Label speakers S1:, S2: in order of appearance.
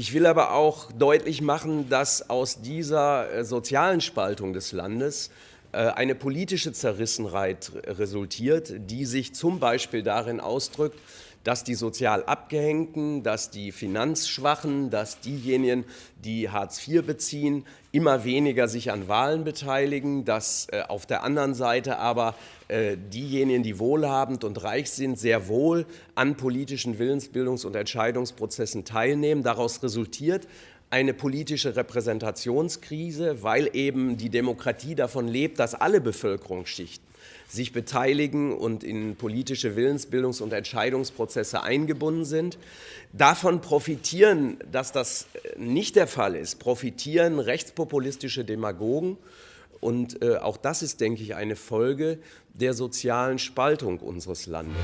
S1: Ich will aber auch deutlich machen, dass aus dieser äh, sozialen Spaltung des Landes eine politische Zerrissenheit resultiert, die sich zum Beispiel darin ausdrückt, dass die sozial Abgehängten, dass die Finanzschwachen, dass diejenigen, die Hartz IV beziehen, immer weniger sich an Wahlen beteiligen, dass äh, auf der anderen Seite aber äh, diejenigen, die wohlhabend und reich sind, sehr wohl an politischen Willensbildungs- und Entscheidungsprozessen teilnehmen. Daraus resultiert eine politische Repräsentationskrise, weil eben die Demokratie davon lebt, dass alle Bevölkerungsschichten sich beteiligen und in politische Willensbildungs- und Entscheidungsprozesse eingebunden sind. Davon profitieren, dass das nicht der Fall ist, profitieren rechtspopulistische Demagogen. Und äh, auch das ist, denke ich, eine Folge der sozialen Spaltung unseres Landes.